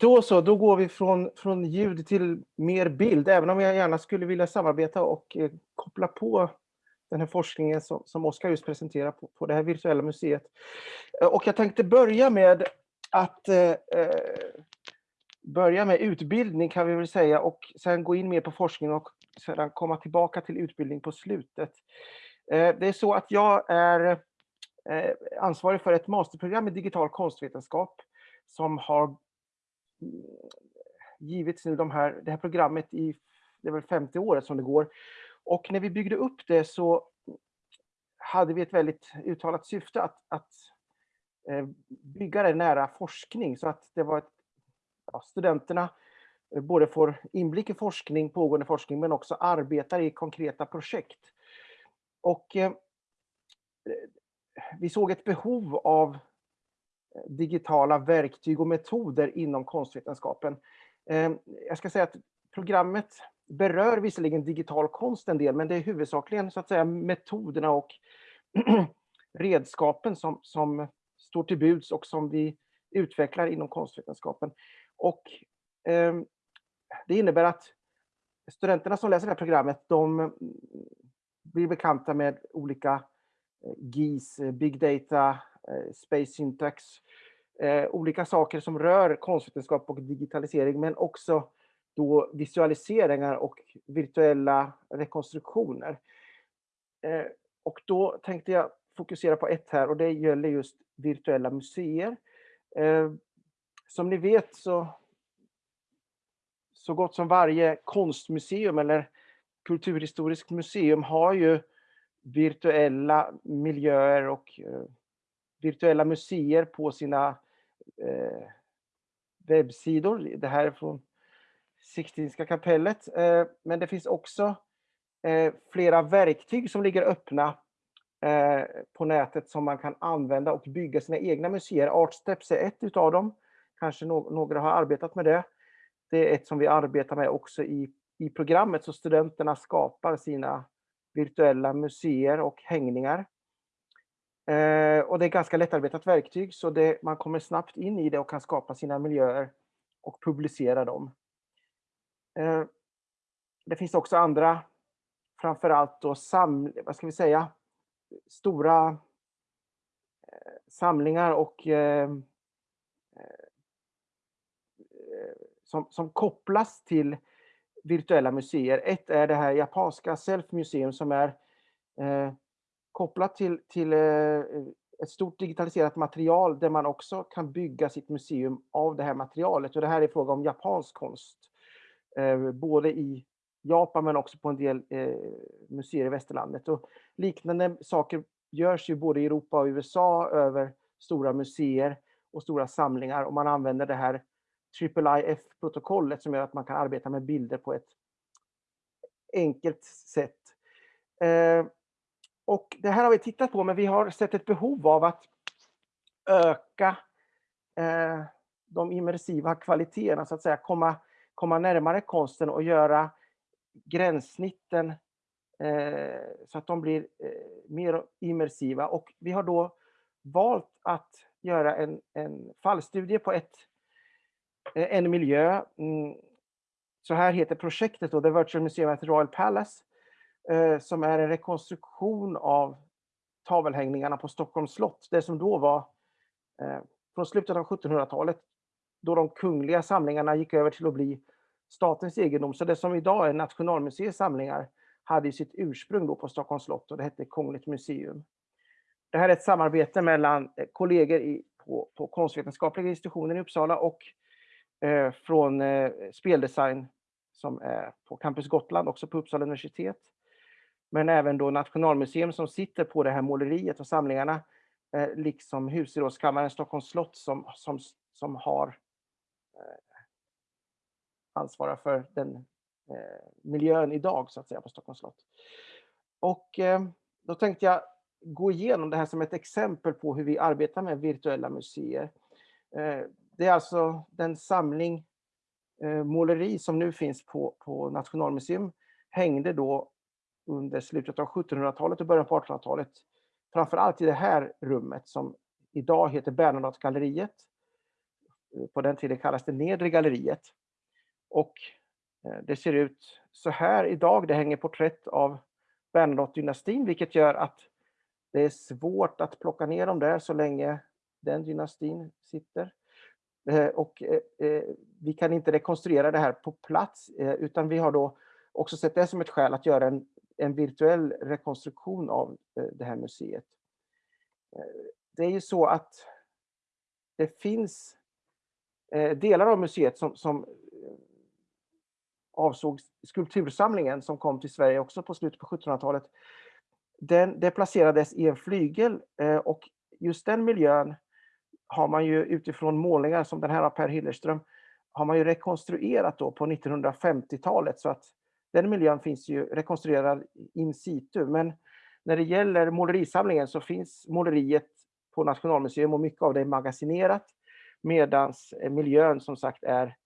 Då så, då går vi från, från ljud till mer bild, även om jag gärna skulle vilja samarbeta och eh, koppla på den här forskningen som, som Oskar just presenterar på, på det här virtuella museet. Eh, och jag tänkte börja med att eh, eh, börja med utbildning kan vi väl säga och sen gå in mer på forskning och sedan komma tillbaka till utbildning på slutet. Eh, det är så att jag är eh, ansvarig för ett masterprogram i digital konstvetenskap som har givits nu de här, det här programmet i det är väl 50 året som det går. Och när vi byggde upp det så hade vi ett väldigt uttalat syfte att, att eh, bygga det nära forskning så att det var ett, ja, studenterna eh, både får inblick i forskning, pågående forskning, men också arbetar i konkreta projekt. Och eh, vi såg ett behov av digitala verktyg och metoder inom konstvetenskapen. Ehm, jag ska säga att programmet berör visserligen digital konst en del, men det är huvudsakligen så att säga metoderna och redskapen som, som står till buds och som vi utvecklar inom konstvetenskapen. Och eh, det innebär att studenterna som läser det här programmet, de blir bekanta med olika eh, GIS, Big Data, Eh, space syntax, eh, olika saker som rör konstvetenskap och digitalisering, men också då visualiseringar och virtuella rekonstruktioner. Eh, och då tänkte jag fokusera på ett här och det gäller just virtuella museer. Som ni vet så, så gott som varje konstmuseum eller kulturhistoriskt museum har ju virtuella miljöer och virtuella museer på sina eh, webbsidor. Det här är från Sixtinska kapellet. Eh, men det finns också eh, flera verktyg som ligger öppna eh, på nätet som man kan använda och bygga sina egna museer. Artsteps är ett utav dem. Kanske no några har arbetat med det. Det är ett som vi arbetar med också i, i programmet, så studenterna skapar sina virtuella museer och hängningar. Eh, och det är ganska lättarbetat verktyg så det, man kommer snabbt in i det och kan skapa sina miljöer och publicera dem. Eh, det finns också andra, framförallt då sam, vad ska vi säga, stora eh, samlingar och eh, eh som, som kopplas till virtuella museer. Ett är det här japanska Self Museum som är eh, kopplat till, till eh, ett stort digitaliserat material där man också kan bygga sitt museum av det här materialet. Och det här är fråga om japansk konst. Eh, både i Japan men också på en del eh, museer i västerlandet. Och liknande saker görs ju både i Europa och USA över stora museer och stora samlingar och man använder det här IIIF-protokollet som gör att man kan arbeta med bilder på ett enkelt sätt. Och det här har vi tittat på, men vi har sett ett behov av att öka eh, de immersiva kvaliteterna, så att säga, komma, komma närmare konsten och göra gränssnitten eh, så att de blir eh, mer immersiva. Och vi har då valt att göra en, en fallstudie på ett, eh, en miljö. Mm, så här heter projektet då, The Virtual Museum at the Royal Palace. Eh, som är en rekonstruktion av tavelhängningarna på Stockholms slott. Det som då var eh, från slutet av 1700-talet då de kungliga samlingarna gick över till att bli statens egendom. Så det som idag är Nationalmuseets samlingar hade sitt ursprung då på Stockholms slott och det hette Kungligt museum. Det här är ett samarbete mellan eh, kollegor i, på, på konstvetenskapliga institutionen i Uppsala och eh, från eh, speldesign som är på Campus Gotland, också på Uppsala universitet men även då Nationalmuseum som sitter på det här måleriet och samlingarna, eh, liksom Husgerådskammaren Stockholms slott som, som, som har eh, ansvarar för den eh, miljön idag så att säga på Stockholms slott. Och eh, då tänkte jag gå igenom det här som ett exempel på hur vi arbetar med virtuella museer. Eh, det är alltså den samling eh, måleri som nu finns på, på Nationalmuseum hängde då under slutet av 1700-talet och början på 1800-talet. Framförallt i det här rummet som idag heter Bernadottegalleriet. på den tiden kallades det Nedre galleriet. Och eh, det ser ut så här idag. Det hänger porträtt av Bernadotte-dynastin, vilket gör att det är svårt att plocka ner dem där så länge den dynastin sitter. Eh, och eh, vi kan inte rekonstruera det här på plats, utan vi har då också sett det som ett skäl att göra en, en virtuell rekonstruktion av eh, det här museet. Eh, det är ju så att det finns eh, delar av museet som, som avsåg skulptursamlingen som kom till Sverige också på slutet på 1700-talet. Den, det placerades i en flygel och just den miljön har man ju utifrån målningar som den här av Per Hillerström har man ju rekonstruerat då på 1950-talet så att den miljön finns ju rekonstruerad in situ. Men när det gäller målerisamlingen så finns måleriet på Nationalmuseum och mycket av det är magasinerat medan eh, miljön som sagt är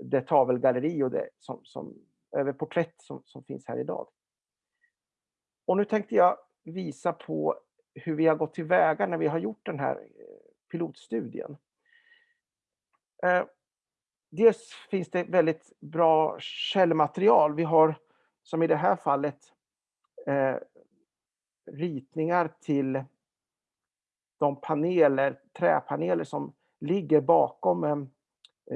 det tavelgalleri och det som, som, över porträtt som, som finns här idag. Och nu tänkte jag visa på hur vi har gått tillväga när vi har gjort den här eh, pilotstudien. Eh, Dels finns det väldigt bra källmaterial. Vi har, som i det här fallet, eh, ritningar till de paneler, träpaneler som ligger bakom eh,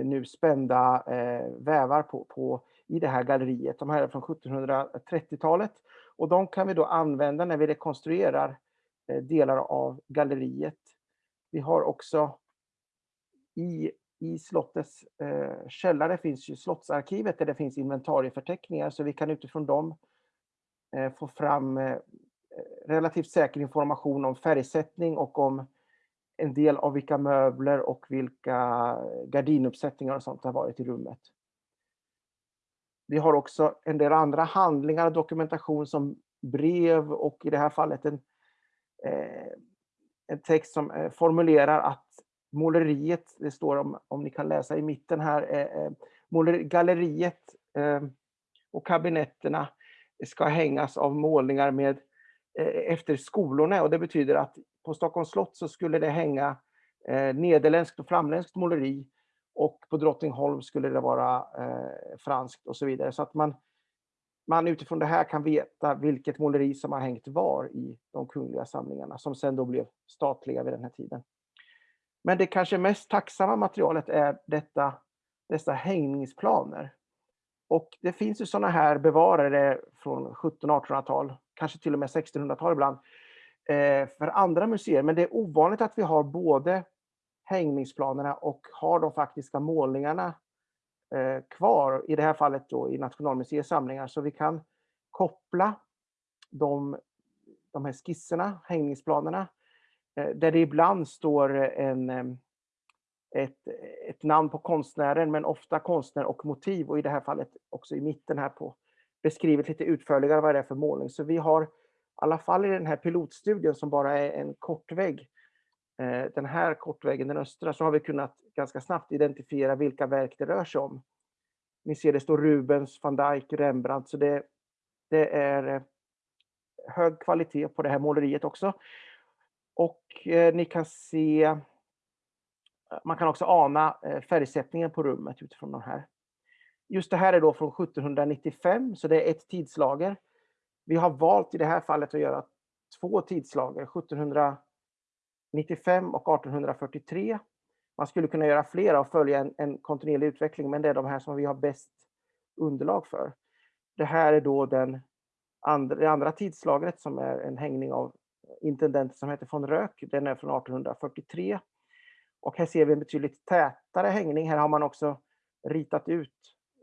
nu spända eh, vävar på, på, i det här galleriet. De här är från 1730-talet och de kan vi då använda när vi rekonstruerar eh, delar av galleriet. Vi har också i i slottets eh, källare finns ju slottsarkivet där det finns inventarieförteckningar så vi kan utifrån dem eh, få fram eh, relativt säker information om färgsättning och om en del av vilka möbler och vilka gardinuppsättningar och sånt har varit i rummet. Vi har också en del andra handlingar och dokumentation som brev och i det här fallet en, eh, en text som eh, formulerar att måleriet, det står om, om ni kan läsa i mitten här, eh, eh måler, galleriet eh, och kabinetterna ska hängas av målningar med, eh, efter skolorna och det betyder att på Stockholms slott så skulle det hänga eh, nederländskt och flamländskt måleri och på Drottningholm skulle det vara eh, franskt och så vidare. Så att man, man utifrån det här kan veta vilket måleri som har hängt var i de kungliga samlingarna som sen då blev statliga vid den här tiden. Men det kanske mest tacksamma materialet är detta, dessa hängningsplaner. Och det finns ju sådana här bevarade från 1700-1800-tal, kanske till och med 1600-tal ibland, eh, för andra museer. Men det är ovanligt att vi har både hängningsplanerna och har de faktiska målningarna eh, kvar, i det här fallet då i Nationalmuseets samlingar. Så vi kan koppla de, de här skisserna, hängningsplanerna, Eh, där det ibland står eh, en, ehm, ett, ett namn på konstnären, men ofta konstnär och motiv och i det här fallet också i mitten här på beskrivet lite utförligare vad det är för målning. Så vi har i alla fall i den här pilotstudien som bara är en kortvägg, eh, den här kortväggen, den östra, så har vi kunnat ganska snabbt identifiera vilka verk det rör sig om. Ni ser det står Rubens, van Dijk, Rembrandt, så det, det är hög kvalitet på det här måleriet också. Och eh, ni kan se, man kan också ana eh, färgsättningen på rummet utifrån de här. Just det här är då från 1795, så det är ett tidslager. Vi har valt i det här fallet att göra två tidslager, 1795 och 1843. Man skulle kunna göra flera och följa en, en kontinuerlig utveckling, men det är de här som vi har bäst underlag för. Det här är då den andra, det andra tidslagret som är en hängning av intendent som heter von Röck. Den är från 1843. Och här ser vi en betydligt tätare hängning. Här har man också ritat ut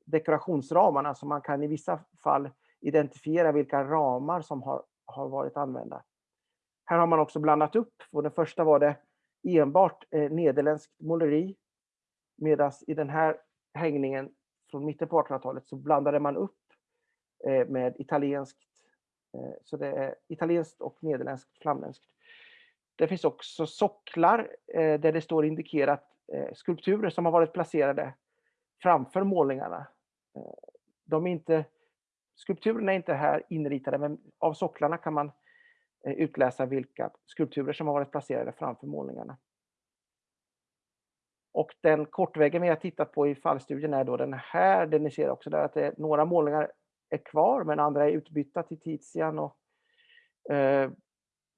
dekorationsramarna så man kan i vissa fall identifiera vilka ramar som har, har varit använda. Här har man också blandat upp. Och den första var det enbart eh, nederländskt måleri. Medan i den här hängningen från mitten på 1800-talet så blandade man upp eh, med italienskt Eh, så det är italienskt och nederländskt flamländskt. Det finns också socklar eh, där det står indikerat eh, skulpturer som har varit placerade framför målningarna. De är inte, skulpturerna är inte här inritade men av socklarna kan man utläsa vilka skulpturer som har varit placerade framför målningarna. Och den kortväggen vi har tittat på i fallstudien är då den här, den ni ser också där att det, är några målningar är kvar, men andra är utbytta till Tizian. Och, eh,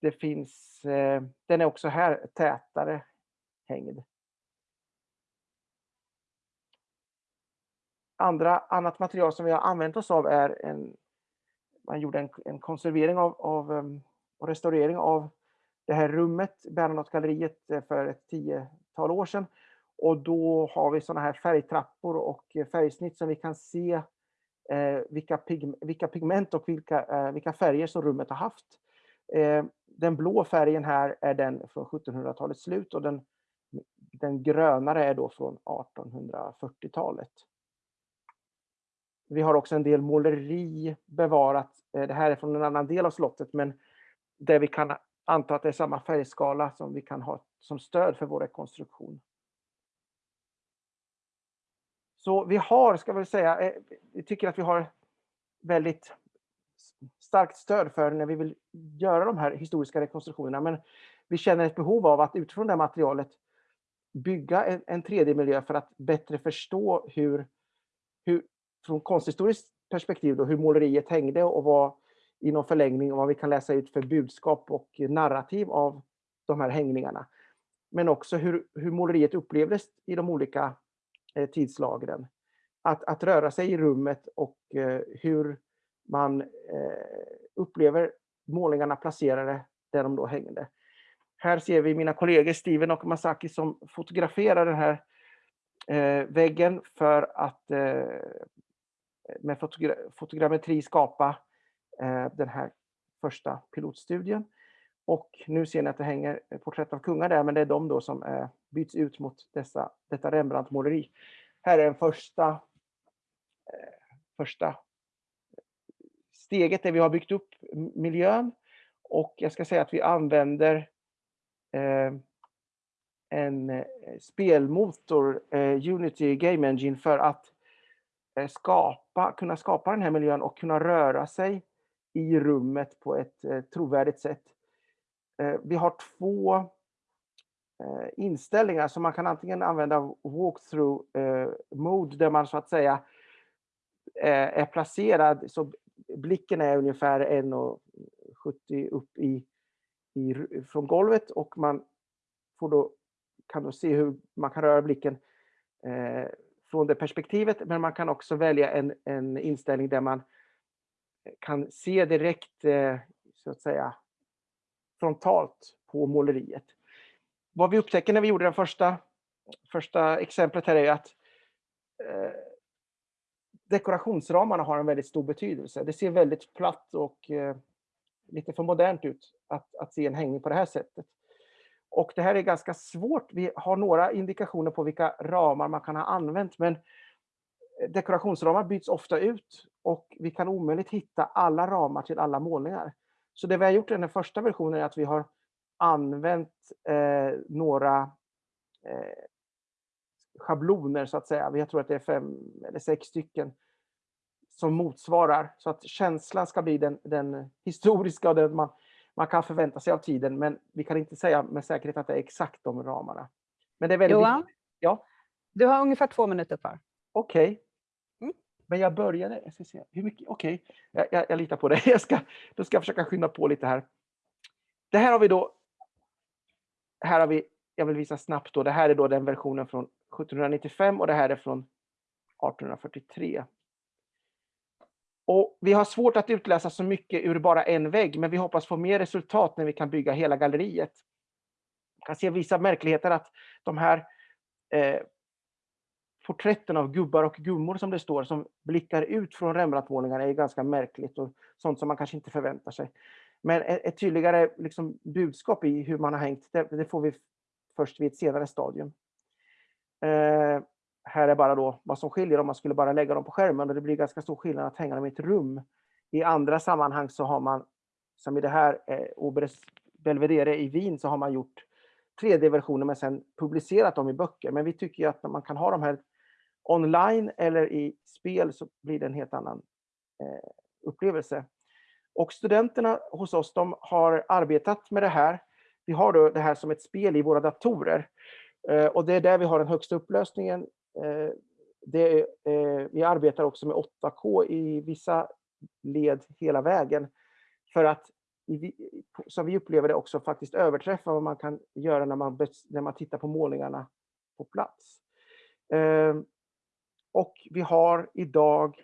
det finns, eh, den är också här tätare hängd. Andra, annat material som vi har använt oss av är en, man gjorde en, en konservering av, av um, och restaurering av det här rummet, Bernadotte-galleriet, eh, för ett tiotal år sedan. Och då har vi sådana här färgtrappor och eh, färgsnitt som vi kan se Eh, vilka, pig, vilka pigment och vilka, eh, vilka färger som rummet har haft. Eh, den blå färgen här är den från 1700-talets slut och den, den grönare är då från 1840-talet. Vi har också en del måleri bevarat. Eh, det här är från en annan del av slottet, men där vi kan anta att det är samma färgskala som vi kan ha som stöd för vår rekonstruktion. Så vi har, ska vi säga, eh, vi tycker att vi har väldigt starkt stöd för när vi vill göra de här historiska rekonstruktionerna. Men vi känner ett behov av att utifrån det materialet bygga en, en 3D-miljö för att bättre förstå hur, hur från konsthistoriskt perspektiv, då, hur måleriet hängde och vad i någon förlängning och vad vi kan läsa ut för budskap och narrativ av de här hängningarna. Men också hur, hur måleriet upplevdes i de olika Eh, tidslagren. Att, att röra sig i rummet och eh, hur man eh, upplever målningarna placerade där de då hängde. Här ser vi mina kollegor Steven och Masaki som fotograferar den här väggen för att med fotogra fotogrammetri skapa den här första pilotstudien. Och nu ser ni att det hänger porträtt av kungar där, men det är de då som eh, byts ut mot dessa, detta Rembrandt-måleri. Här är den första, eh, första eh, steget där vi har byggt upp miljön. Och jag ska säga att vi använder eh, en eh, spelmotor, eh, Unity Game Engine, för att skapa, kunna skapa den här miljön och kunna röra sig i rummet på ett trovärdigt sätt. Eh, vi har två eh, inställningar som man kan antingen använda walkthrough eh, mode där man så att säga är placerad så blicken är ungefär 1,70 upp i, i, från golvet och man får då, kan då se hur man kan röra blicken eh, från det perspektivet, men man kan också välja en, en inställning där man kan se direkt, eh, så att säga, frontalt på måleriet. Vad vi upptäcker när vi gjorde det första, första exemplet här är att eh, dekorationsramarna har en väldigt stor betydelse. Det ser väldigt platt och eh, lite för modernt ut att, att se en hängning på det här sättet. Och det här är ganska svårt. Vi har några indikationer på vilka ramar man kan ha använt, men eh, dekorationsramar byts ofta ut och vi kan omöjligt hitta alla ramar till alla målningar. Så det vi har gjort i den första versionen är att vi har använt eh, några eh, schabloner så att säga. Jag tror att det är fem eller sex stycken som motsvarar så att känslan ska bli den, den historiska och den man, man kan förvänta sig av tiden. Men vi kan inte säga med säkerhet att det är exakt de ramarna. Men det är väldigt Johan. Ja? du har ungefär två minuter kvar. Okej. Okay. Men jag började, jag ska se, hur mycket, okej, okay. jag, jag, jag, litar på dig. Jag ska, då ska jag försöka skynda på lite här. Det här har vi då, här har vi, jag vill visa snabbt då, det här är då den versionen från 1795 och det här är från 1843. Och vi har svårt att utläsa så mycket ur bara en vägg, men vi hoppas få mer resultat när vi kan bygga hela galleriet. Man kan se vissa märkligheter att de här eh, porträtten av gubbar och gummor som det står, som blickar ut från Rembrandtmålningarna är ganska märkligt och sånt som man kanske inte förväntar sig. Men ett tydligare liksom, budskap i hur man har hängt, det, det får vi först vid ett senare stadium. Eh, här är bara då vad som skiljer om man skulle bara lägga dem på skärmen och det blir ganska stor skillnad att hänga dem i ett rum. I andra sammanhang så har man, som i det här eh, Oberes Belvedere i Wien, så har man gjort 3D-versioner men sen publicerat dem i böcker. Men vi tycker att när man kan ha de här online eller i spel så blir det en helt annan eh, upplevelse. Och studenterna hos oss, de har arbetat med det här. Vi har då det här som ett spel i våra datorer. Eh, Och det är där vi har den högsta upplösningen. Eh, Det, eh, vi arbetar också med 8K i vissa led hela vägen. För att, i som vi upplever det, också faktiskt överträffa vad man kan göra när man, när man tittar på målningarna på plats. Eh, och vi har idag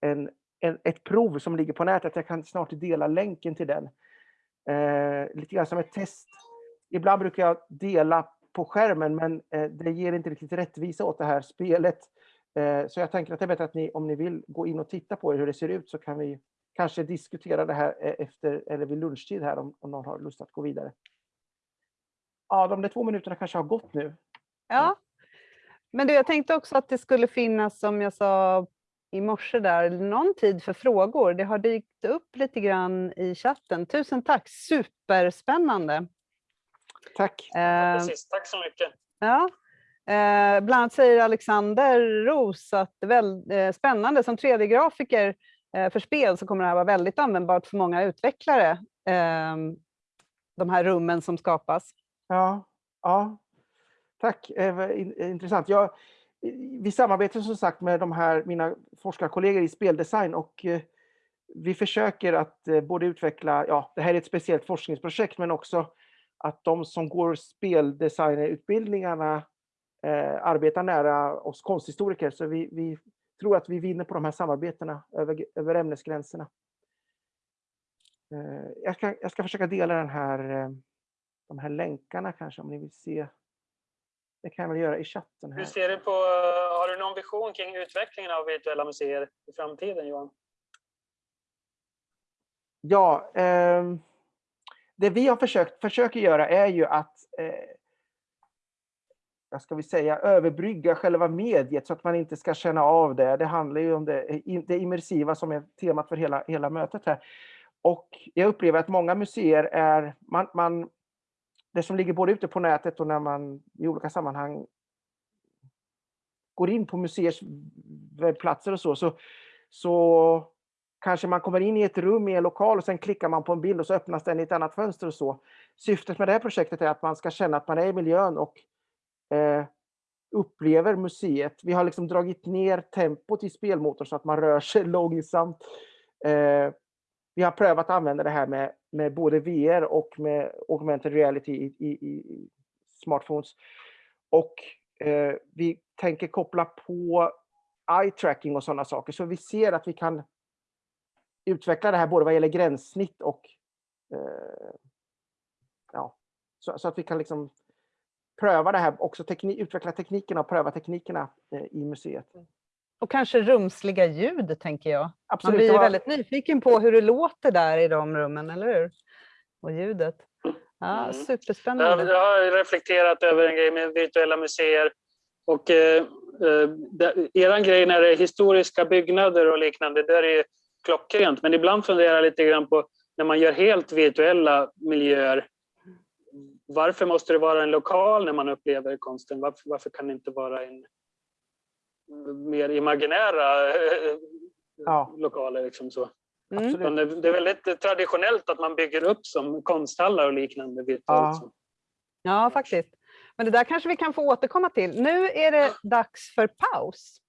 en, en, ett prov som ligger på nätet. Jag kan snart dela länken till den. Eh, lite grann som ett test. Ibland brukar jag dela på skärmen, men eh, det ger inte riktigt rättvisa åt det här spelet. Eh, så jag tänker att det är bättre att ni, om ni vill gå in och titta på hur det ser ut, så kan vi kanske diskutera det här eh, efter, eller vid lunchtid här, om, om någon har lust att gå vidare. Ja, de där två minuterna kanske har gått nu. Ja. Men du, jag tänkte också att det skulle finnas, som jag sa i morse där, någon tid för frågor. Det har dykt upp lite grann i chatten. Tusen tack, superspännande. Tack! Eh, Precis, tack så mycket. Ja. Eh, bland annat säger Alexander Ros att det är väl, eh, spännande som 3D-grafiker eh, för spel så kommer det här vara väldigt användbart för många utvecklare. Eh, de här rummen som skapas. Ja, ja. Tack, eh, eh, intressant. Jag, eh, vi samarbetar som sagt med de här, mina forskarkollegor i speldesign och vi försöker att både utveckla, ja det här är ett speciellt forskningsprojekt, men också att de som går speldesignerutbildningarna eh, arbetar nära oss konsthistoriker. Så vi, vi tror att vi vinner på de här samarbetena över, över ämnesgränserna. Eh, jag, ska, jag ska försöka dela den här de här länkarna kanske om ni vill se. Det kan jag väl göra i chatten Hur här. ser du på, har du någon vision kring utvecklingen av virtuella museer i framtiden Johan? Ja, ehm, det vi har försökt, försöker göra är ju att eh, vad ska vi säga, överbrygga själva mediet så att man inte ska känna av det. Det handlar ju om det, det immersiva som är temat för hela, hela mötet här. Och jag upplever att många museer är, man, man, det som ligger både ute på nätet och när man i olika sammanhang går in på museers webbplatser och så, så, så kanske man kommer in i ett rum i en lokal och sen klickar man på en bild och så öppnas den i ett annat fönster och så. Syftet med det här projektet är att man ska känna att man är i miljön och eh, upplever museet. Vi har liksom dragit ner tempot i spelmotorn så att man rör sig långsamt. Eh, vi har prövat att använda det här med, med både VR och med augmented reality i, i, i smartphones. Och eh, vi tänker koppla på eye tracking och sådana saker. Så vi ser att vi kan utveckla det här både vad gäller gränssnitt och eh, ja, så, så, att vi kan liksom pröva det här, också teknik, utveckla teknikerna och pröva teknikerna eh, i museet. Mm. Och kanske rumsliga ljud, tänker jag. Man Absolut. blir det ju väldigt nyfiken på hur det låter där i de rummen, eller hur? Och ljudet. Ja, Mm. superspännande. Jag har reflekterat över en grej med virtuella museer. Och, eh, eh, eran grej när det är historiska byggnader och liknande, där är det klockrent. Men ibland funderar jag lite grann på när man gör helt virtuella miljöer. Varför måste det vara en lokal när man upplever konsten? Varför, varför kan det inte vara en mer imaginära eh, Ja. lokaler? Liksom så? Mm. Det det är väldigt traditionellt att man bygger upp som konsthallar och liknande virtuellt. Ja. Ja, faktiskt. Men det där kanske vi kan få återkomma till. Nu är det dags för paus.